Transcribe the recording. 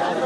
much.